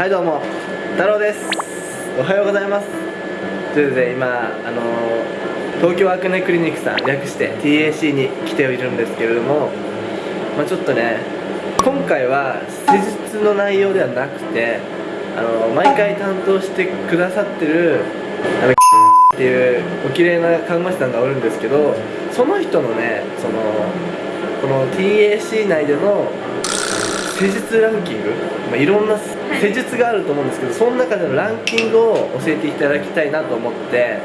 はいどうも。太郎です。おはようございます。ということで今あの東京アクネクリニックさん略して TAC に来ているんですけれどもまあ、ちょっとね今回は施術の内容ではなくてあの毎回担当してくださってるあのっていうお綺麗な看護師さんがおるんですけどその人のねそのこの TAC 内での施術ランキング、まあ、いろんな施術があると思うんですけどその中でのランキングを教えていただきたいなと思って、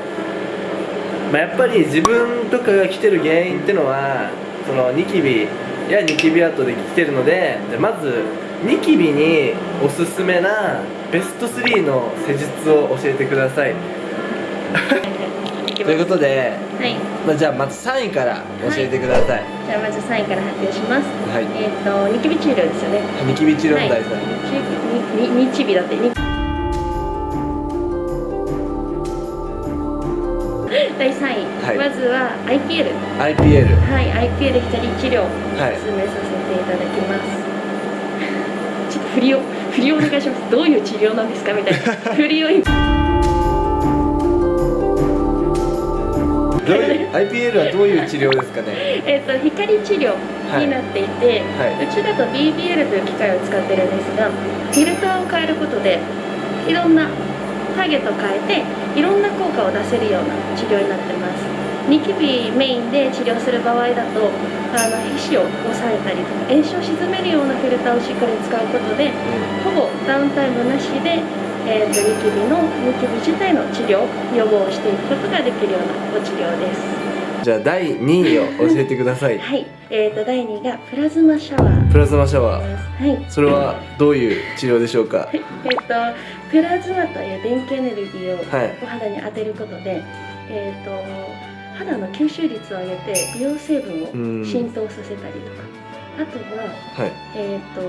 まあ、やっぱり自分とかが来てる原因っていうのはそのニキビやニキビ跡で来てるのでまずニキビにおすすめなベスト3の施術を教えてください。ということで、はい、まあ、じゃあまず3位から教えてください、はい、じゃあまず3位から発表します、はい、えっ、ー、とニキビ治療ですよね。ニキビ治療の第3位、はい、ニキビだって。ニ第3位、はい、まずは IPL IPL はい。IPL 光治療。を進めさせていただきます、はい、ちょっと振りを振りをお願いします。どういう治療なんですかみたいな。振りを IPL はどういう治療ですかね？えっと光治療になっていて、はい。はい、うちだと BBL という機械を使ってるんですがフィルターを変えることでいろんなターゲットを変えていろんな効果を出せるような治療になってます。ニキビメインで治療する場合だとあの皮脂を抑えたりとか炎症を鎮めるようなフィルターをしっかり使うことで、ほぼダウンタイムなしで、えーと、ニキビのニキビ自体の治療予防をしていくことができるようなご治療です。じゃあ第2位を教えてください。はい。えーと、第2位がプラズマシャワー。プラズマシャワー。はい。それはどういう治療でしょうか？えっ、ー、とプラズマという電気エネルギーをお肌に当てることで、はい、えっ、ー、と肌の吸収率を上げて美容成分を浸透させたりとか。あとは、はい、えっ、ー、と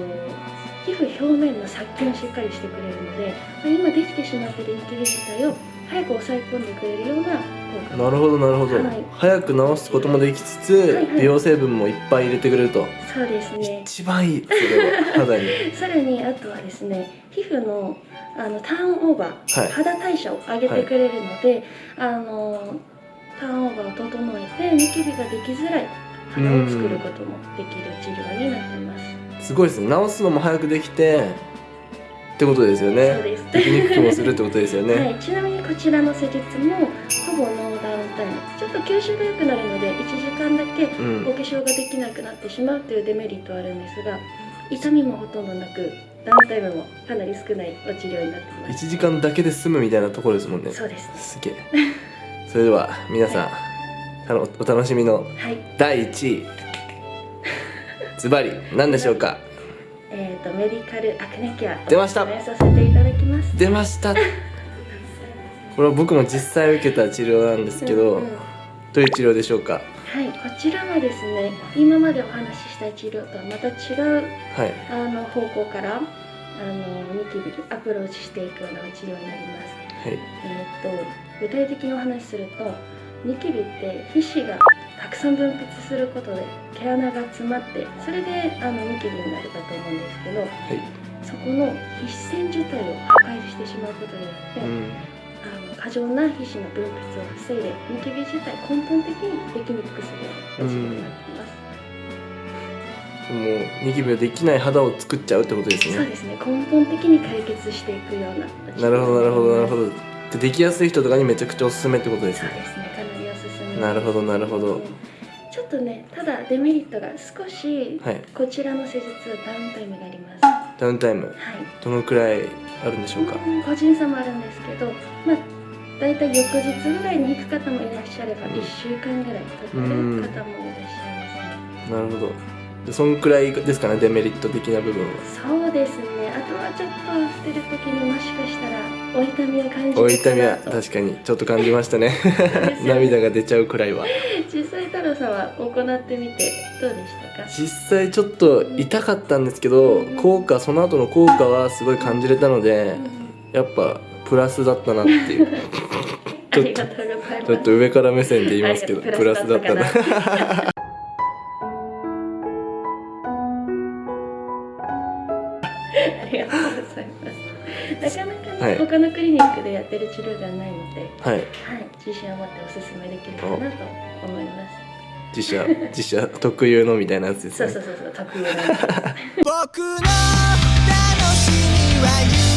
皮膚表面の殺菌をしっかりしてくれるので今できてしまっているニキビ自体を早く抑え込んでくれるようななるほどなるほど、はい、早く治すこともできつつ、はいはい、美容成分もいっぱい入れてくれると。そうですね。一番いいそれは肌に。さらにあとはですね皮膚のあのターンオーバー、はい、肌代謝を上げてくれるので、あのターンオーバーを整えてニキビができづらい肌を作ることもできる治療になってますすごいですね治すのも早くできてってことですよね。そうです。テクニックもするってことですよね。はい、ちなみにこちらの施術もほぼノーダウンタイム。ちょっと吸収が良くなるので1時間だけお化粧ができなくなってしまうというデメリットはあるんですが、痛みもほとんどなく。ダウンタイムもかなり少ないお治療になってます。1時間だけで済むみたいなところですもんね。そうです、ね。すげえ。それでは皆さん、はい、お楽しみの第1位、ズバリ何でしょうか？えっ、ー、とメディカルアクネケア出ました。させていただきます。出ました。これは僕も実際受けた治療なんですけど、うんうん、どういう治療でしょうか？はいこちらはですね今までお話しした治療とはまた違う、はい、あの方向からあのニキビにアプローチしていくような治療になります、はい、えっ、ー、と具体的にお話しするとニキビって皮脂がたくさん分泌することで毛穴が詰まってそれであのニキビになるかと思うんですけど、はい、そこの皮脂腺自体を破壊してしまうことによって、うん、あの過剰な皮脂の分泌を防いでニキビ自体根本的にできにくくするようなになっています。もうニキビができない肌を作っちゃうってことですね。そうですね。根本的に解決していくような。なるほどなるほどなるほど。でできやすい人とかにめちゃくちゃおすすめってことですね。そうですね。かなるほどなるほど。ちょっとねただデメリットが少し、はい、こちらの施術はダウンタイムがあります。ダウンタイム。はい。どのくらいあるんでしょうか、個人差もあるんですけどまあ大体翌日ぐらいに行く方もいらっしゃれば、うん、1週間ぐらいかかる方もいらっしゃいますね。なるほど。でそんくらいですかねデメリット的な部分は。そうですね。あとはちょっと捨てる時にもしかしたらお痛みを感じお痛みは確かにちょっと感じました ね。涙が出ちゃうくらいは。実際太郎さんは行ってみてどうでしたか？実際ちょっと痛かったんですけど、うん、効果その後の効果はすごい感じれたので、うん、やっぱプラスだったなっていう。ちょっとちょっと上から目線で言いますけどプラスだったな なかなかね、はい、他のクリニックでやってる治療ではないので、はい、はい、自信を持っておすすめできるかなと思います。自社自社特有のみたいなやつですね。そうそうそうそう特有の。僕の楽しみは